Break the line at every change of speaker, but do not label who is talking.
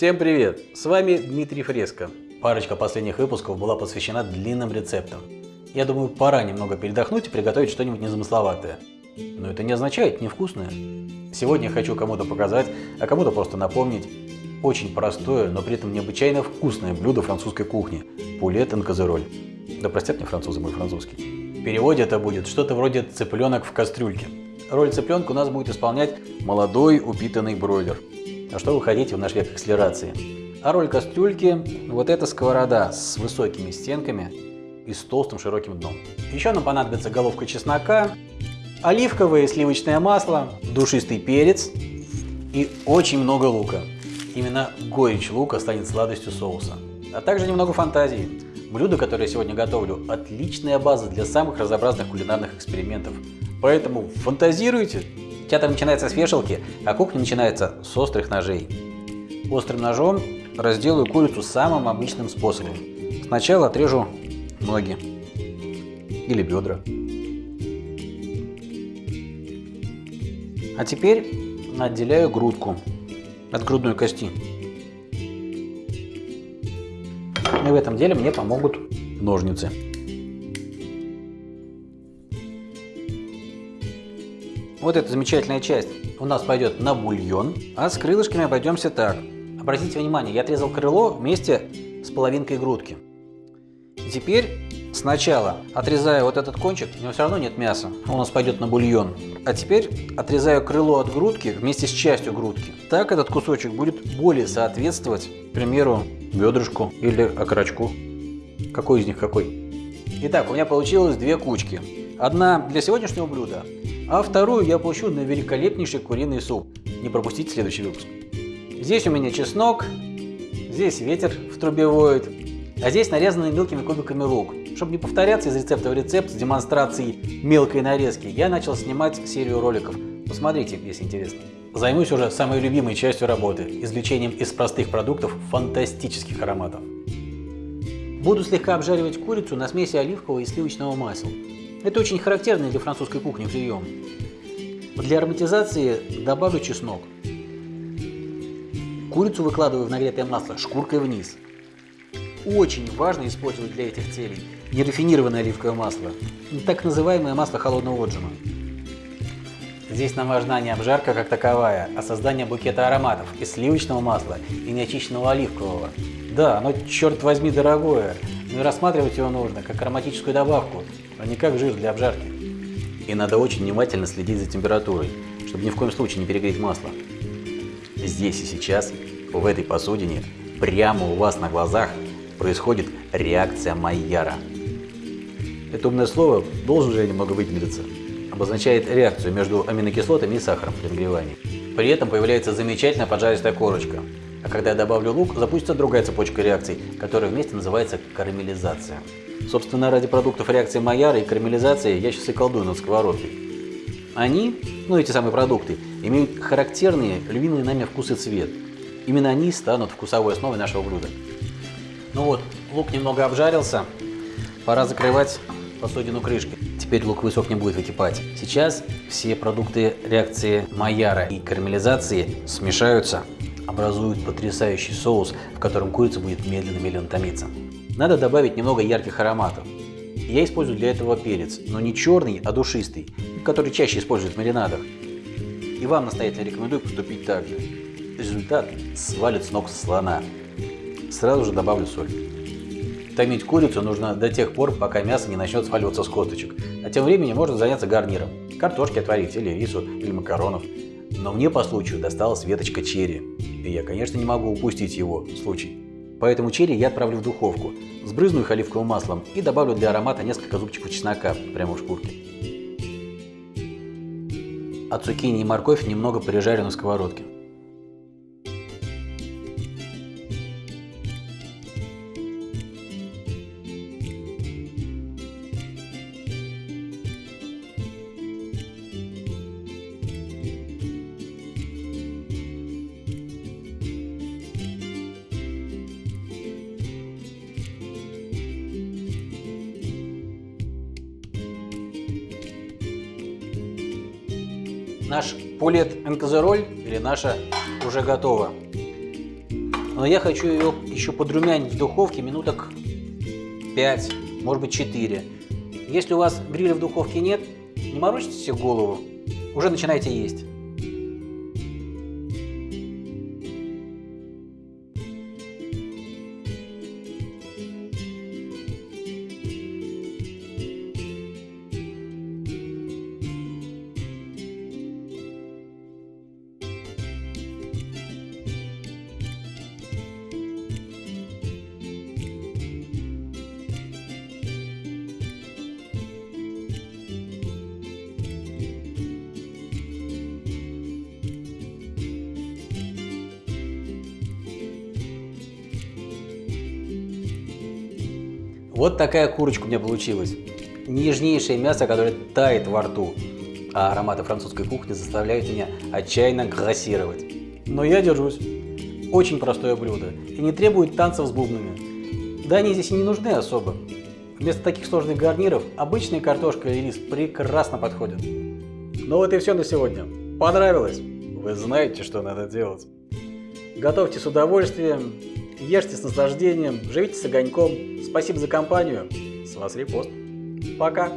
Всем привет! С вами Дмитрий Фреско. Парочка последних выпусков была посвящена длинным рецептам. Я думаю, пора немного передохнуть и приготовить что-нибудь незамысловатое. Но это не означает невкусное. Сегодня я хочу кому-то показать, а кому-то просто напомнить очень простое, но при этом необычайно вкусное блюдо французской кухни – пулет козероль. Да простят мне французы мой французский. В переводе это будет что-то вроде цыпленок в кастрюльке. Роль цыпленка у нас будет исполнять молодой упитанный бройлер. А что вы хотите в наш век акселерации? А роль кастрюльки – вот эта сковорода с высокими стенками и с толстым широким дном. Еще нам понадобится головка чеснока, оливковое и сливочное масло, душистый перец и очень много лука. Именно горечь лука станет сладостью соуса. А также немного фантазии. Блюдо, которое я сегодня готовлю, отличная база для самых разнообразных кулинарных экспериментов. Поэтому фантазируйте! Театр начинается с вешалки, а кухня начинается с острых ножей. Острым ножом разделаю курицу самым обычным способом. Сначала отрежу ноги или бедра. А теперь отделяю грудку от грудной кости. И в этом деле мне помогут ножницы. Вот эта замечательная часть у нас пойдет на бульон, а с крылышками обойдемся так. Обратите внимание, я отрезал крыло вместе с половинкой грудки. Теперь сначала отрезаю вот этот кончик, у него все равно нет мяса, у нас пойдет на бульон. А теперь отрезаю крыло от грудки вместе с частью грудки. Так этот кусочек будет более соответствовать, к примеру, бедрышку или окорочку. Какой из них какой? Итак, у меня получилось две кучки. Одна для сегодняшнего блюда, а вторую я получу на великолепнейший куриный суп. Не пропустите следующий выпуск. Здесь у меня чеснок, здесь ветер в трубе воет, а здесь нарезанный мелкими кубиками лук. Чтобы не повторяться из рецепта в рецепт с демонстрацией мелкой нарезки, я начал снимать серию роликов. Посмотрите, если интересно. Займусь уже самой любимой частью работы – извлечением из простых продуктов фантастических ароматов. Буду слегка обжаривать курицу на смеси оливкового и сливочного масла. Это очень характерный для французской кухни прием. Для ароматизации добавлю чеснок. Курицу выкладываю в нагретое масло шкуркой вниз. Очень важно использовать для этих целей нерафинированное оливковое масло, так называемое масло холодного отжима. Здесь нам важна не обжарка как таковая, а создание букета ароматов из сливочного масла и неочищенного оливкового. Да, оно, черт возьми, дорогое, но и рассматривать его нужно как ароматическую добавку, а не как жир для обжарки. И надо очень внимательно следить за температурой, чтобы ни в коем случае не перегреть масло. Здесь и сейчас, в этой посудине, прямо у вас на глазах происходит реакция Майяра. Это умное слово, должен же я немного выпендриться, обозначает реакцию между аминокислотами и сахаром при нагревании. При этом появляется замечательная поджаристая корочка. А когда я добавлю лук, запустится другая цепочка реакций, которая вместе называется карамелизация. Собственно, ради продуктов реакции Майяра и карамелизации я сейчас и колдую над сковородкой. Они, ну эти самые продукты, имеют характерные, любимые нами вкус и цвет. Именно они станут вкусовой основой нашего блюда. Ну вот, лук немного обжарился, пора закрывать посудину крышкой. Теперь лук высок не будет выкипать. Сейчас все продукты реакции Майяра и карамелизации смешаются, образуют потрясающий соус, в котором курица будет медленно-медленно томиться. Надо добавить немного ярких ароматов. Я использую для этого перец, но не черный, а душистый, который чаще используют в маринадах. И вам настоятельно рекомендую поступить так же. Результат свалит с ног слона. Сразу же добавлю соль. Томить курицу нужно до тех пор, пока мясо не начнет сваливаться с косточек. А тем временем можно заняться гарниром. Картошки отварить, или рису, или макаронов. Но мне по случаю досталась веточка черри. И я, конечно, не могу упустить его случай. Поэтому черри я отправлю в духовку, сбрызну их оливковым маслом и добавлю для аромата несколько зубчиков чеснока прямо в шкурке. А цукини и морковь немного пережарю на сковородке. Наш пулет энкозероль или наша уже готова. но я хочу ее еще подрумянить в духовке минуток 5, может быть 4. Если у вас гриля в духовке нет, не морочите себе голову, уже начинайте есть. Вот такая курочка у меня получилась. Нежнейшее мясо, которое тает во рту. А ароматы французской кухни заставляют меня отчаянно грассировать. Но я держусь. Очень простое блюдо и не требует танцев с бубнами. Да они здесь и не нужны особо. Вместо таких сложных гарниров обычная картошка и рис прекрасно подходят. Ну вот и все на сегодня. Понравилось? Вы знаете, что надо делать. Готовьте с удовольствием, ешьте с наслаждением, живите с огоньком. Спасибо за компанию. С вас репост. Пока.